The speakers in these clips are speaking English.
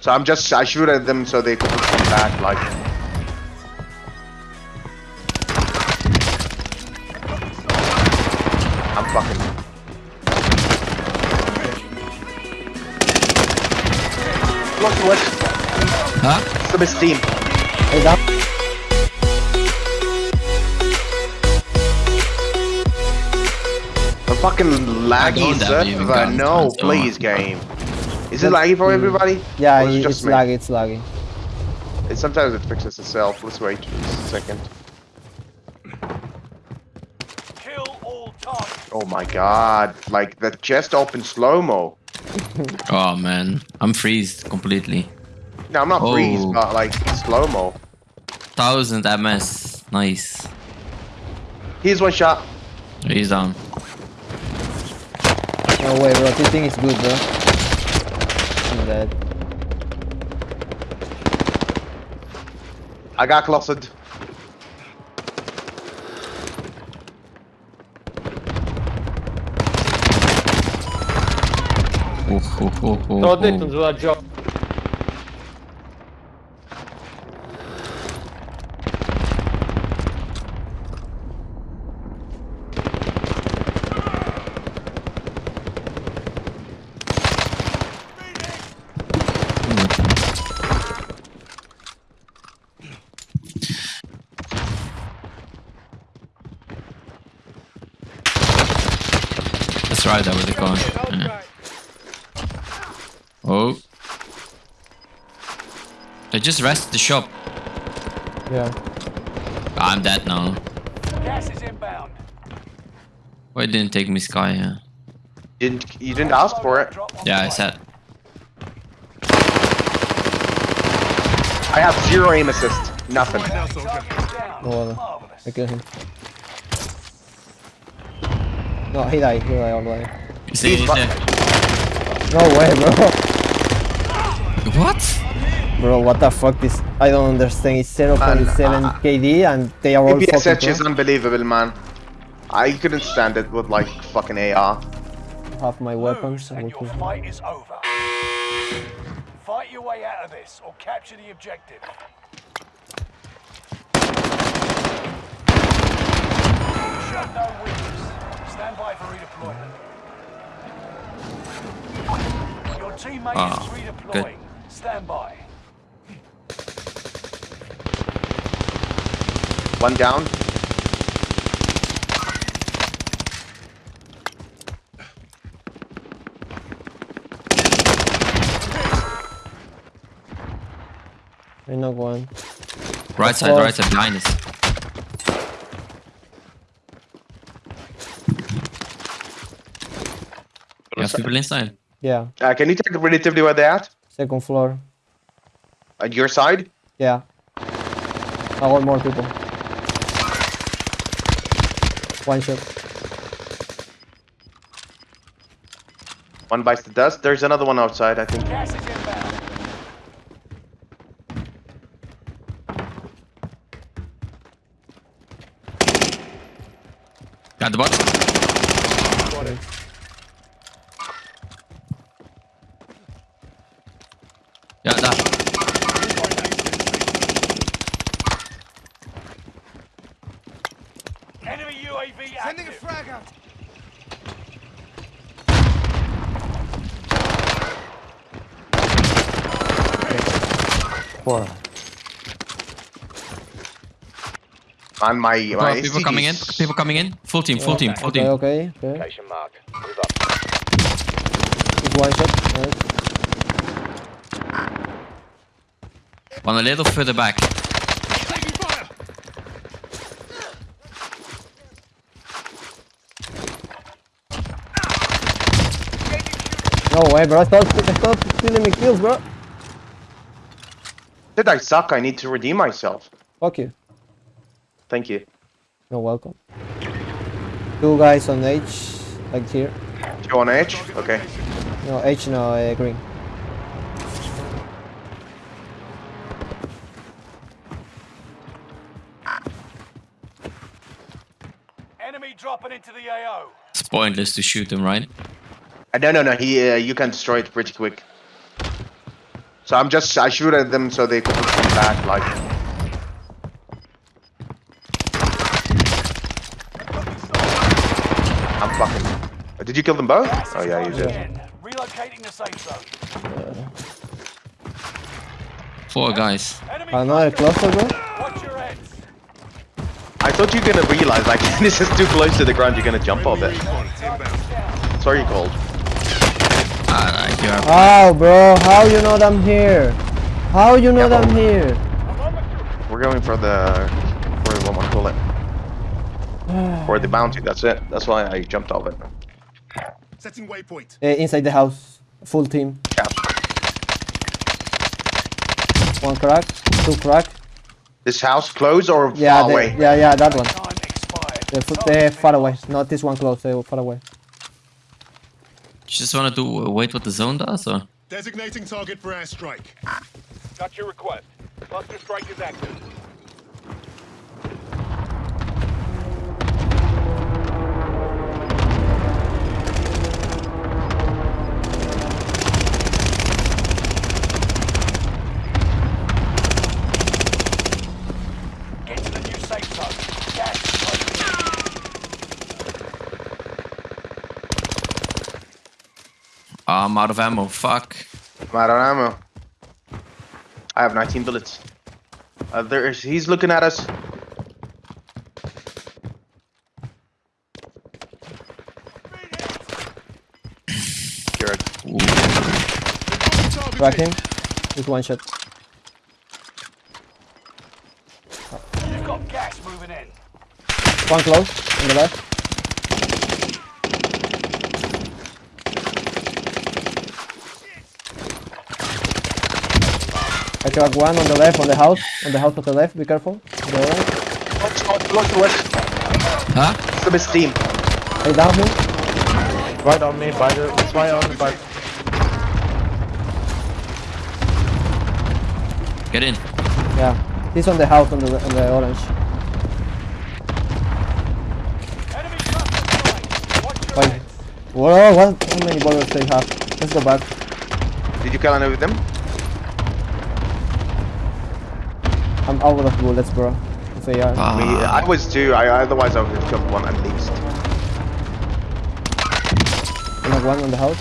So I'm just I shoot at them so they can come back like. I'm fucking. Look what? Huh? Steam. Hey, down. A fucking laggy server. No, please, game. Is it laggy for mm. everybody? Yeah, Or it it- just it's me? laggy, it's laggy. It, sometimes it fixes itself. Let's wait just a second. Kill all. Oh my god, like the chest open slow mo. Oh man, I'm freezed completely. No, I'm not Oh. freeze, but like slow mo. Thousand MS. Nice. Here's one shot. He's down. No way, bro. This thing is good, bro. I'm dead. I got closeted. Oh, oh, oh, oh, Tô oh. dentro do job. That's right, that was the car. Yeah. Oh. They just rested the shop. Yeah. I'm dead now. Gas is inbound. Why didn't take me sky? Yeah. Didn't you didn't ask for it? Yeah, I said. I have zero aim assist. Nothing. way. No I killed him. No, he died. He died already. You see, He's he's fu- there. No way, bro. What? Bro, what the fuck? This I don't understand. It's 0.7 uh, KD and they are all fucking PSH is unbelievable, man. I couldn't stand it with like fucking AR. Half my weapons. And your kill. fight is over. Fight your way out of this or capture the objective. Show no weakness. Stand by for redeployment. Your teammate Ah, is redeploying. Stand by. One down. I knock one. Right side, right side, behind us. You have people inside. Yeah. Uh, can you take relatively where they're at? Second floor. At your side? Yeah. I want more people. One shot. One bites the dust. There's another one outside, I think. Gas is inbound. Got the box. Enemy UAV active. Four. On my my Oh, people coming in. People coming in. Full team, full team, full Okay, team. okay, okay. Location mark. Move up. It's one shot. Nice. One a little further back. No way, bro. I thought, Stop, stop stealing me kills, bro. Did I suck? I need to redeem myself. Fuck you. Thank you. You're welcome. Two guys on H, like here. Two on edge? Okay. No, H, no, uh, green. Enemy dropping into the AO. It's pointless to shoot them, right? Uh, no, no, no. He, uh, you can destroy it pretty quick. So I'm just I shoot at them so they can come back. Like I'm fucking. Did you kill them both? Oh yeah, you did. Relocating the safe zone. Four guys. Enemy Another cluster, bro. Watch your heads. I thought you were gonna realize like this is too close to the ground. You're gonna jump off it. Sorry, cold. Ah, like you are. How, bro? How you know I'm here? How you know Yeah, I'm here? We're going for the for what want call it for the bounty. That's it. That's why I jumped off it. Setting waypoint. Uh, inside the house, full team. Yeah. One crack, two crack. This house close or Yeah, far the- away? yeah, yeah, that one. Time expired. They're, they're far away. Not this one close. They're far away. You just wanna do uh, wait what the zone does, or? Designating target for airstrike. Got your request. Cluster strike is active. Ah, I'm out of ammo. Fuck. I'm out of ammo. I have 19 bullets. Uh, there is. He's looking at us. Jared. Ooh. Targeting. Just one shot. You've got gas moving in. One close on the left. I crack one on the left, on the house, on the house to the left. Be careful. The right. Watch, watch, watch, watch. Huh? It's the best team. Hey, down him. Right on me, by the. It's right on me, by. Get in. Yeah, he's on the house on the on the orange. Enemy cluster strike. Watch your Fine. heads. Whoa, what? How many bullets they have? Let's go back. Did you kill any of them? I'm out of bullets, bro. If they are. Ah, Me, I was too. I otherwise I would have killed one at least. I have one on the house.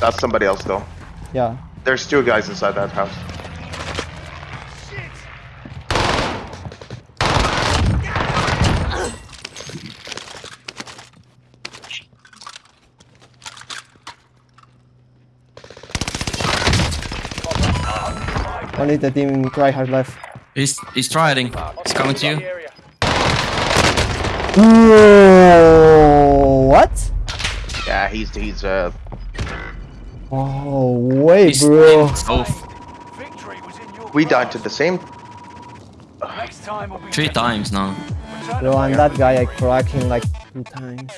That's somebody else though. Yeah. There's two guys inside that house. Only the team try hard left. He's he's trying. He's coming to you. Whoa, what? Yeah, he's he's uh. Oh, wait, He's bro. Victory was in your We died to the same. Next time will be three times now. Return Bro, to and that guy, I cracked him like two times.